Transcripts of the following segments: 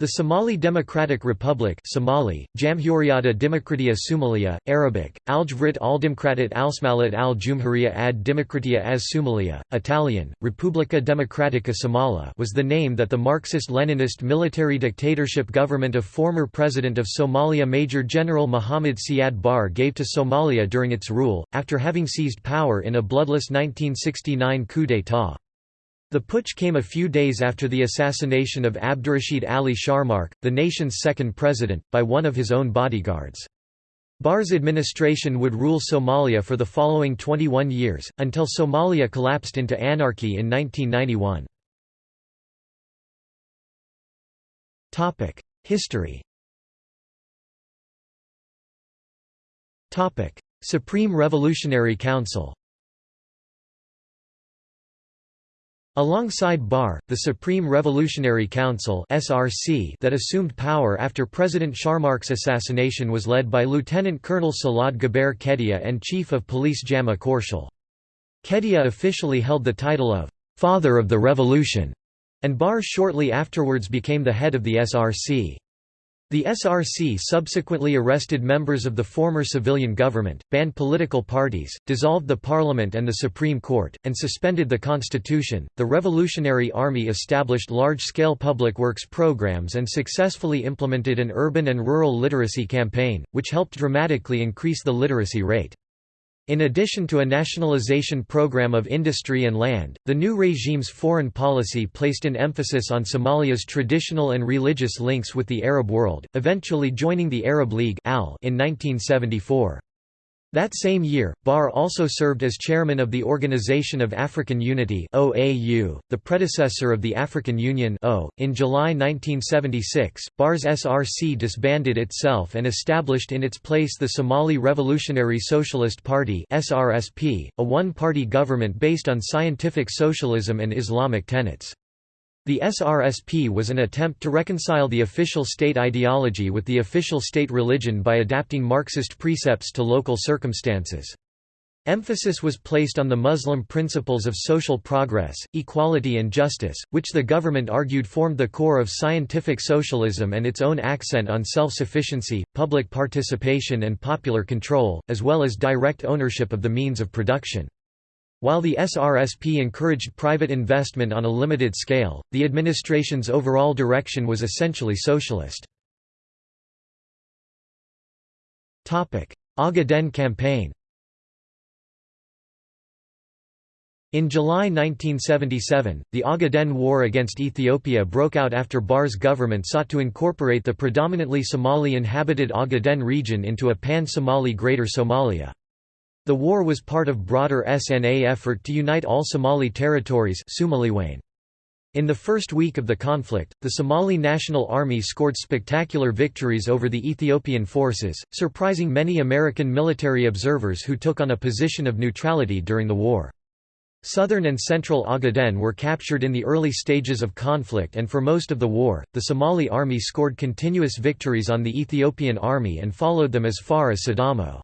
The Somali Democratic Republic Somali, Jamhuriyata Demokratia Somalia, Arabic, Aljvrit al-Dimkratit al-Smalit al-Jumhuriya ad Demokratia as Somalia, Italian, Repubblica Democratica Somala was the name that the Marxist-Leninist military dictatorship government of former President of Somalia Major General Muhammad Siad Barre gave to Somalia during its rule, after having seized power in a bloodless 1969 coup d'état. The putsch came a few days after the assassination of Abdurrashid Ali Sharmarke, the nation's second president, by one of his own bodyguards. Barre's administration would rule Somalia for the following 21 years, until Somalia collapsed into anarchy in 1991. History Supreme Revolutionary Council Alongside Barre, the Supreme Revolutionary Council (SRC) that assumed power after President Sharmarke's assassination was led by Lieutenant Colonel Salad Gabeyre Kediye and Chief of Police Jama Korshel. Kediye officially held the title of «Father of the Revolution», and Barre shortly afterwards became the head of the SRC. The SRC subsequently arrested members of the former civilian government, banned political parties, dissolved the parliament and the Supreme Court, and suspended the constitution. The Revolutionary Army established large scale public works programs and successfully implemented an urban and rural literacy campaign, which helped dramatically increase the literacy rate. In addition to a nationalization program of industry and land, the new regime's foreign policy placed an emphasis on Somalia's traditional and religious links with the Arab world, eventually joining the Arab League in 1974. That same year, Barre also served as chairman of the Organization of African Unity (OAU), the predecessor of the African Union (O). In July 1976, Barre's SRC disbanded itself and established in its place the Somali Revolutionary Socialist Party (SRSP), a one-party government based on scientific socialism and Islamic tenets. The SRSP was an attempt to reconcile the official state ideology with the official state religion by adapting Marxist precepts to local circumstances. Emphasis was placed on the Muslim principles of social progress, equality and justice, which the government argued formed the core of scientific socialism and its own accent on self-sufficiency, public participation and popular control, as well as direct ownership of the means of production. While the SRSP encouraged private investment on a limited scale, the administration's overall direction was essentially socialist. Ogaden campaign In July 1977, the Ogaden War against Ethiopia broke out after Barre's government sought to incorporate the predominantly Somali-inhabited Ogaden region into a pan-Somali Greater Somalia. The war was part of broader SNA effort to unite all Somali territories in the first week of the conflict, the Somali National Army scored spectacular victories over the Ethiopian forces, surprising many American military observers who took on a position of neutrality during the war. Southern and central Ogaden were captured in the early stages of conflict and for most of the war, the Somali army scored continuous victories on the Ethiopian army and followed them as far as Sidamo.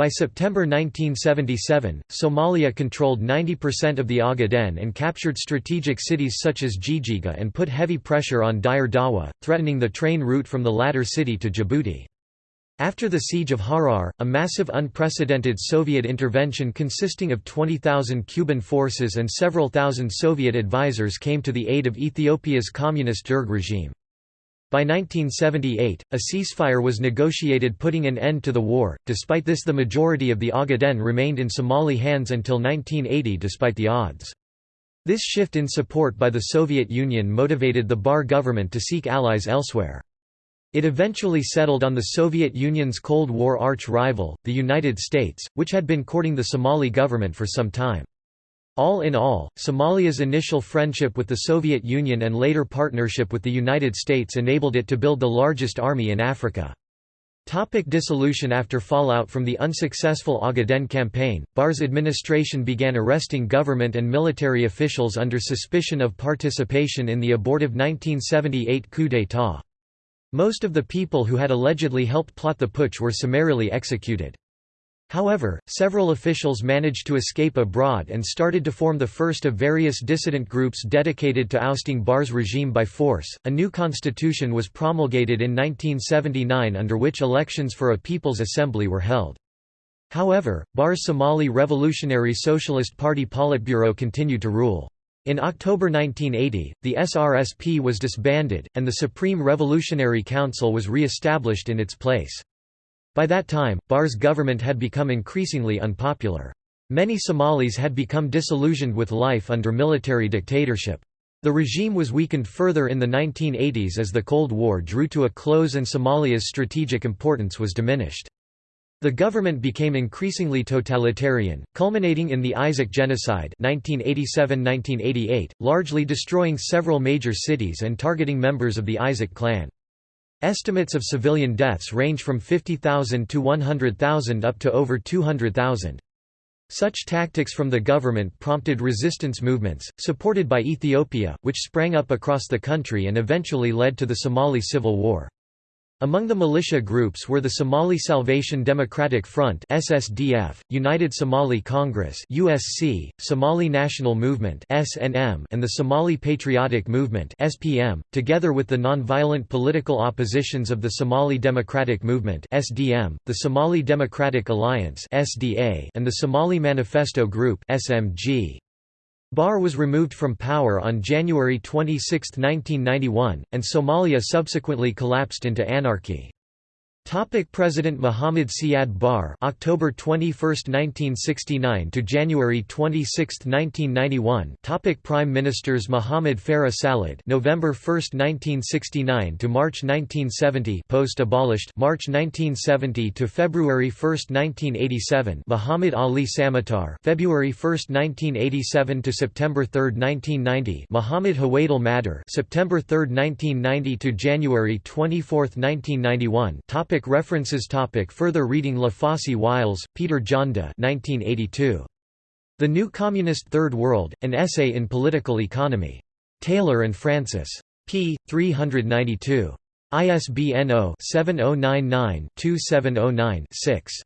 By September 1977, Somalia controlled 90% of the Ogaden and captured strategic cities such as Jijiga and put heavy pressure on Dire Dawa, threatening the train route from the latter city to Djibouti. After the siege of Harar, a massive unprecedented Soviet intervention consisting of 20,000 Cuban forces and several thousand Soviet advisors came to the aid of Ethiopia's communist Derg regime. By 1978, a ceasefire was negotiated putting an end to the war. Despite this, the majority of the Ogaden remained in Somali hands until 1980 despite the odds. This shift in support by the Soviet Union motivated the Barre government to seek allies elsewhere. It eventually settled on the Soviet Union's Cold War arch-rival, the United States, which had been courting the Somali government for some time. All in all, Somalia's initial friendship with the Soviet Union and later partnership with the United States enabled it to build the largest army in Africa. Topic dissolution After fallout from the unsuccessful Ogaden campaign, Barre's administration began arresting government and military officials under suspicion of participation in the abortive 1978 coup d'état. Most of the people who had allegedly helped plot the putsch were summarily executed. However, several officials managed to escape abroad and started to form the first of various dissident groups dedicated to ousting Barre's regime by force. A new constitution was promulgated in 1979 under which elections for a People's Assembly were held. However, Barre's Somali Revolutionary Socialist Party Politburo continued to rule. In October 1980, the SRSP was disbanded, and the Supreme Revolutionary Council was re-established in its place. By that time, Barre's government had become increasingly unpopular. Many Somalis had become disillusioned with life under military dictatorship. The regime was weakened further in the 1980s as the Cold War drew to a close and Somalia's strategic importance was diminished. The government became increasingly totalitarian, culminating in the Isaaq Genocide 1987–1988, largely destroying several major cities and targeting members of the Isaaq clan. Estimates of civilian deaths range from 50,000 to 100,000 up to over 200,000. Such tactics from the government prompted resistance movements, supported by Ethiopia, which sprang up across the country and eventually led to the Somali Civil War. Among the militia groups were the Somali Salvation Democratic Front (SSDF), United Somali Congress (USC), Somali National Movement (SNM), and the Somali Patriotic Movement (SPM), together with the nonviolent political oppositions of the Somali Democratic Movement (SDM), the Somali Democratic Alliance (SDA), and the Somali Manifesto Group (SMG). Barre was removed from power on January 26, 1991, and Somalia subsequently collapsed into anarchy. Topic President Muhammad Siad Barre October 21, 1969 to January 26, 1991 Topic Prime Ministers Muhammad Farah Salad November 1, 1969 to March 1970 post abolished March 1970 to February 1, 1987 Muhammad Ali Samatar February 1, 1987 to September 3, 1990 Muhammad Hawadle Madar September 3, 1990 to January 24, 1991 Topic Topic references topic Further reading La Fosse Wiles, Peter Jonda 1982. The New Communist Third World, An Essay in Political Economy. Taylor and Francis. p. 392. ISBN 0-7099-2709-6.